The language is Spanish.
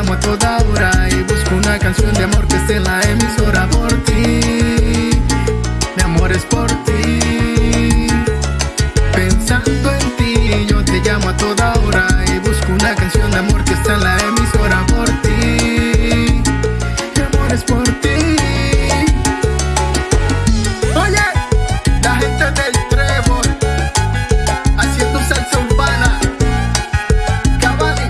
llamo a toda hora y busco una canción de amor que esté en la emisora por ti. Mi amor es por ti. Pensando en ti, yo te llamo a toda hora.